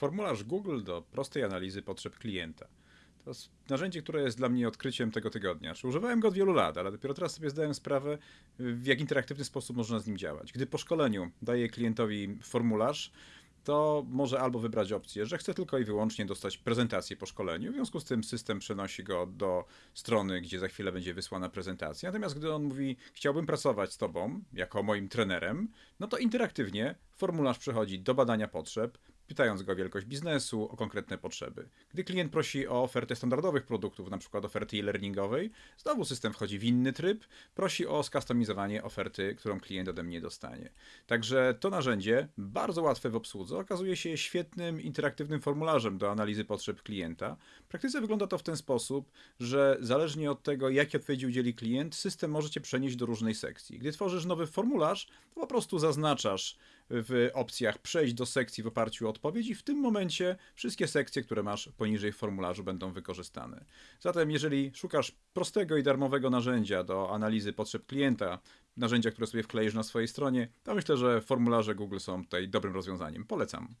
Formularz Google do prostej analizy potrzeb klienta. To narzędzie, które jest dla mnie odkryciem tego tygodnia. Czy używałem go od wielu lat, ale dopiero teraz sobie zdałem sprawę, w jak interaktywny sposób można z nim działać. Gdy po szkoleniu daję klientowi formularz, to może albo wybrać opcję, że chce tylko i wyłącznie dostać prezentację po szkoleniu. W związku z tym system przenosi go do strony, gdzie za chwilę będzie wysłana prezentacja. Natomiast gdy on mówi, chciałbym pracować z Tobą jako moim trenerem, no to interaktywnie formularz przechodzi do badania potrzeb, pytając go o wielkość biznesu, o konkretne potrzeby. Gdy klient prosi o ofertę standardowych produktów, np. oferty e-learningowej, znowu system wchodzi w inny tryb, prosi o skustomizowanie oferty, którą klient ode mnie dostanie. Także to narzędzie, bardzo łatwe w obsłudze, okazuje się świetnym, interaktywnym formularzem do analizy potrzeb klienta. W praktyce wygląda to w ten sposób, że zależnie od tego, jakie odpowiedzi udzieli klient, system możecie przenieść do różnej sekcji. Gdy tworzysz nowy formularz, to po prostu zaznaczasz w opcjach przejść do sekcji w oparciu o odpowiedź i w tym momencie wszystkie sekcje, które masz poniżej w formularzu będą wykorzystane. Zatem jeżeli szukasz prostego i darmowego narzędzia do analizy potrzeb klienta, narzędzia, które sobie wkleisz na swojej stronie, to myślę, że formularze Google są tutaj dobrym rozwiązaniem. Polecam.